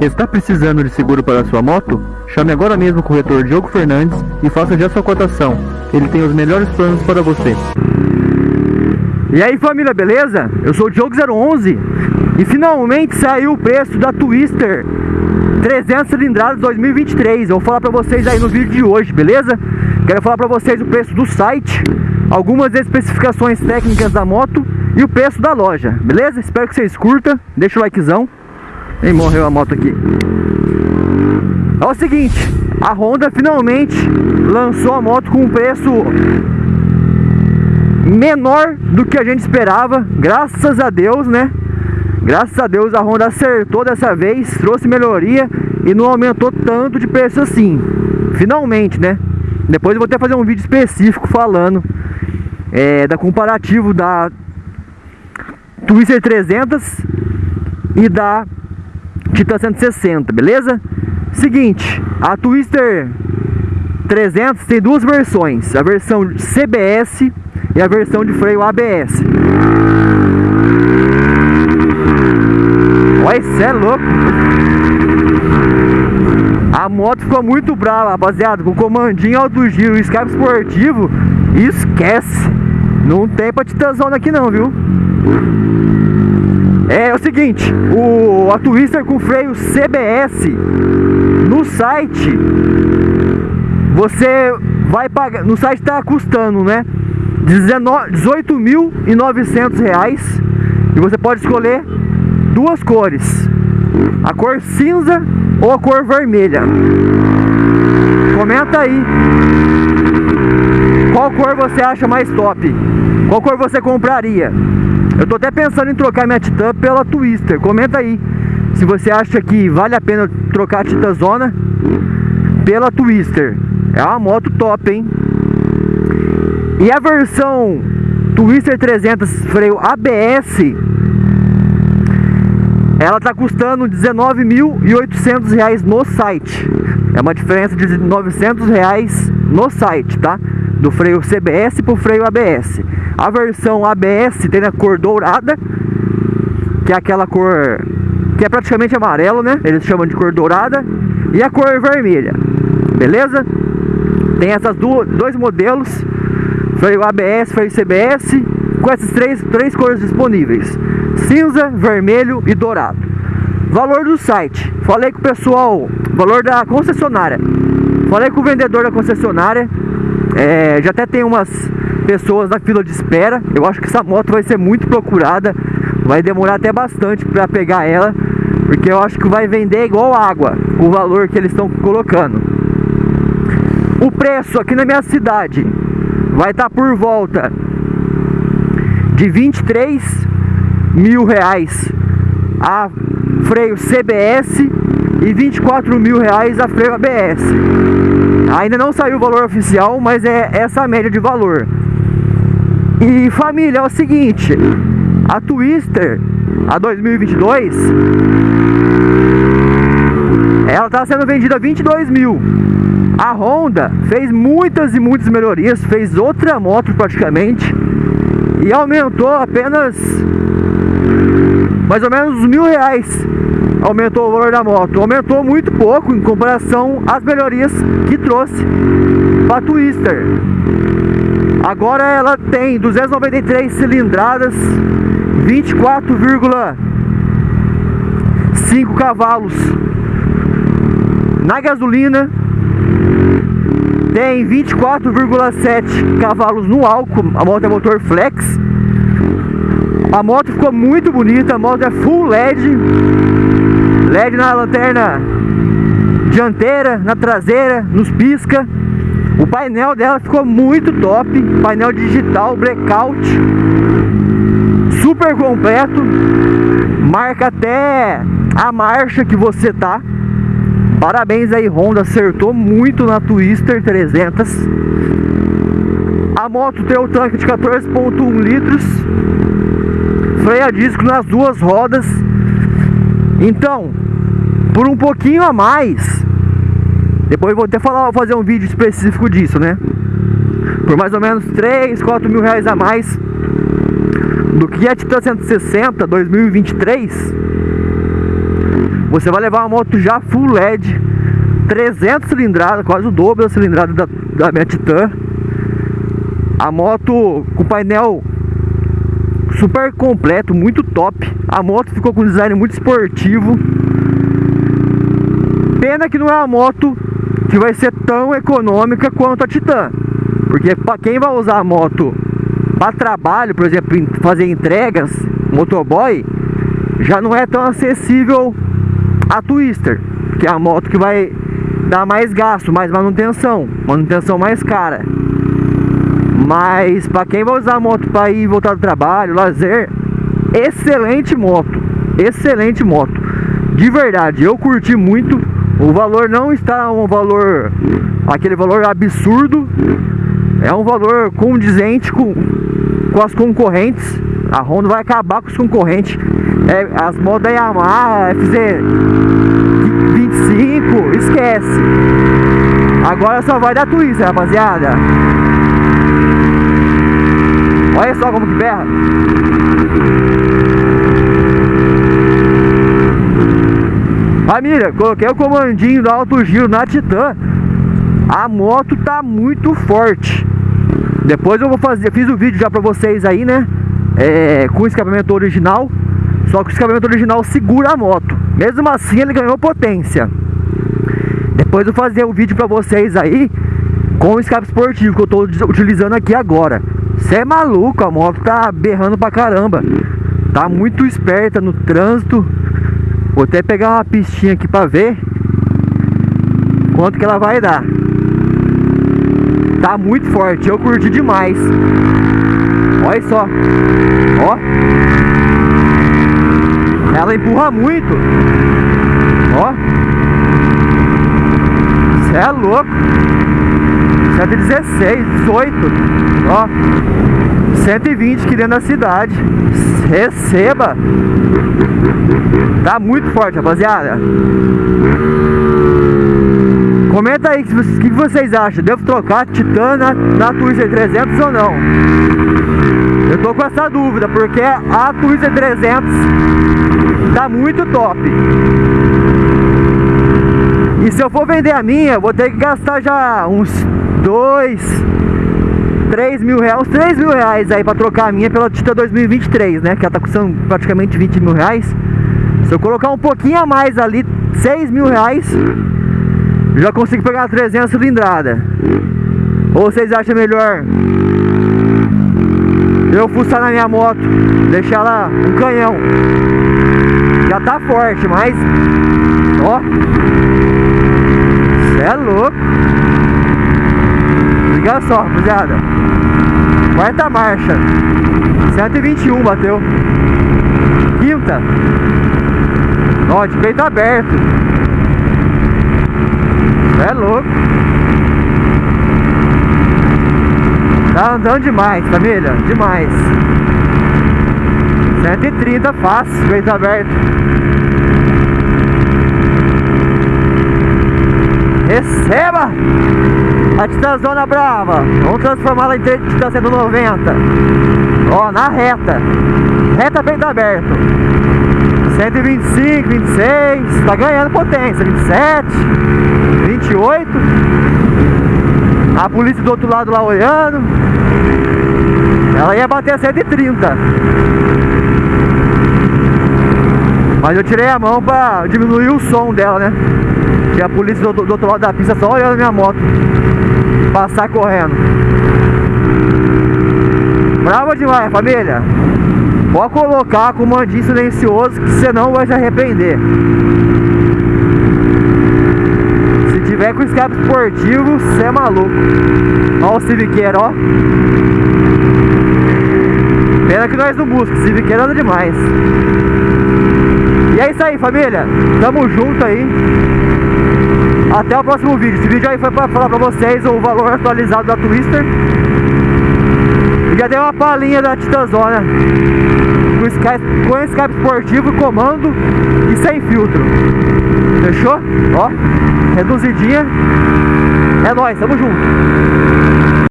Está precisando de seguro para sua moto? Chame agora mesmo o corretor Diogo Fernandes e faça já sua cotação. Ele tem os melhores planos para você. E aí família, beleza? Eu sou o Diogo011 e finalmente saiu o preço da Twister 300 cilindradas 2023 Eu vou falar pra vocês aí no vídeo de hoje, beleza? Quero falar pra vocês o preço do site Algumas especificações técnicas da moto E o preço da loja, beleza? Espero que vocês curtam Deixa o likezão E morreu a moto aqui É o seguinte A Honda finalmente lançou a moto com um preço menor do que a gente esperava, graças a Deus, né? Graças a Deus a Honda acertou dessa vez, trouxe melhoria e não aumentou tanto de preço assim. Finalmente, né? Depois eu vou até fazer um vídeo específico falando é, da comparativo da Twister 300 e da Titan 160, beleza? Seguinte, a Twister 300 tem duas versões, a versão CBS e a versão de freio ABS. Olha, isso é louco. A moto ficou muito brava, rapaziada. Com comandinho alto giro, escape esportivo. Esquece. Não tem pra titãzona aqui não, viu? É, o seguinte, o, a Twister com freio CBS no site você vai pagar, no site tá custando, né? 18.900 reais e você pode escolher duas cores a cor cinza ou a cor vermelha comenta aí cor você acha mais top? Qual cor você compraria? Eu tô até pensando em trocar minha Titan pela Twister. Comenta aí se você acha que vale a pena trocar a Titan Zona pela Twister. É uma moto top hein? E a versão Twister 300 freio ABS ela tá custando 19.800 reais no site. É uma diferença de 900 reais no site, tá? Do freio CBS pro freio ABS. A versão ABS tem a cor dourada, que é aquela cor que é praticamente amarelo, né? Eles chamam de cor dourada. E a cor vermelha, beleza? Tem essas duas, dois modelos freio ABS, freio CBS, com essas três, três cores disponíveis: cinza, vermelho e dourado. Valor do site: falei com o pessoal, valor da concessionária. Falei com o vendedor da concessionária. É, já até tem umas pessoas na fila de espera. Eu acho que essa moto vai ser muito procurada. Vai demorar até bastante para pegar ela, porque eu acho que vai vender igual água o valor que eles estão colocando. O preço aqui na minha cidade vai estar tá por volta de 23 mil reais a freio CBS e 24 mil reais a freio ABS. Ainda não saiu o valor oficial, mas é essa a média de valor. E família, é o seguinte, a Twister, a 2022, ela está sendo vendida a 22 mil. A Honda fez muitas e muitas melhorias, fez outra moto praticamente e aumentou apenas mais ou menos mil reais aumentou o valor da moto. Aumentou muito pouco em comparação às melhorias que trouxe para Twister. Agora ela tem 293 cilindradas 24,5 cavalos. Na gasolina tem 24,7 cavalos no álcool, a moto é motor flex. A moto ficou muito bonita, a moto é full LED. LED na lanterna dianteira, na traseira, nos pisca. O painel dela ficou muito top, painel digital, blackout, super completo, marca até a marcha que você tá. Parabéns aí Honda, acertou muito na Twister 300 A moto tem o tanque de 14.1 litros Freio a disco nas duas rodas Então, por um pouquinho a mais Depois vou até falar, fazer um vídeo específico disso, né? Por mais ou menos 3, 4 mil reais a mais Do que a Titan 160 2023 você vai levar uma moto já full LED, 300 cilindradas, quase o dobro da cilindrada da, da minha Titan. A moto com painel super completo, muito top. A moto ficou com um design muito esportivo. Pena que não é uma moto que vai ser tão econômica quanto a Titan. Porque para quem vai usar a moto para trabalho, por exemplo, fazer entregas, motoboy, já não é tão acessível a Twister, que é a moto que vai dar mais gasto, mais manutenção, manutenção mais cara. Mas para quem vai usar a moto para ir voltar do trabalho, lazer, excelente moto, excelente moto. De verdade, eu curti muito. O valor não está um valor, aquele valor absurdo. É um valor condizente com, com as concorrentes. A Honda vai acabar com os concorrentes. É, as motos Yamaha, FZ25, esquece. Agora só vai dar Twister, rapaziada. Olha só como que berra. Família, coloquei o comandinho do alto giro na Titan. A moto tá muito forte. Depois eu vou fazer, fiz o vídeo já pra vocês aí, né? É, com o escapamento original. Só que o escapamento original segura a moto. Mesmo assim ele ganhou potência. Depois eu vou fazer o um vídeo pra vocês aí com o escape esportivo que eu tô utilizando aqui agora. Você é maluco, a moto tá berrando pra caramba. Tá muito esperta no trânsito. Vou até pegar uma pistinha aqui pra ver quanto que ela vai dar. Tá muito forte, eu curti demais. Olha só. Ó. Ela empurra muito. Ó. Você é louco. 116, 18. Ó. 120 aqui dentro da cidade. Receba. Tá muito forte, rapaziada. Comenta aí o que vocês acham. Devo trocar Titan na, na Twister 300 ou não? Eu tô com essa dúvida, porque a Twister 300 tá muito top. E se eu for vender a minha, vou ter que gastar já uns 2, 3 mil reais, 3 mil reais aí pra trocar a minha pela Titan 2023, né? Que ela tá custando praticamente 20 mil reais. Se eu colocar um pouquinho a mais ali, 6 mil reais, já consigo pegar a 300 cilindrada. Ou vocês acham melhor eu fuçar na minha moto, deixar ela um canhão. Já tá forte, mas ó, cê é louco. Liga só, rapaziada. Quarta marcha. 121 bateu. Quinta. Ó, de peito aberto. É louco. Tá andando demais, família. Demais. 130 fácil, peito aberto. Receba! A Titãzona Brava. Vamos transformá-la em Titã 190. Ó, na reta. Reta peito aberto. 125, 26. Tá ganhando potência. 27, 28. A polícia do outro lado lá olhando. Ela ia bater 130. Mas eu tirei a mão pra diminuir o som dela, né? E a polícia do, do, outro lado da pista só olhando minha moto Passar correndo. Brava demais, família. Pode colocar com comandinho silencioso Que senão vai se arrepender. Se tiver com escape esportivo Você é maluco. Olha o Civiqueiro, ó. Pena que nós não buscamos Civiqueiro anda demais. E é isso aí, família. Tamo junto aí até o próximo vídeo. Esse vídeo aí foi pra falar pra vocês o valor atualizado da Twister. E já deu uma palhinha da Titanzona. Com Skype, com Skype esportivo, comando e sem filtro. Fechou? Ó, reduzidinha. É nóis, tamo junto.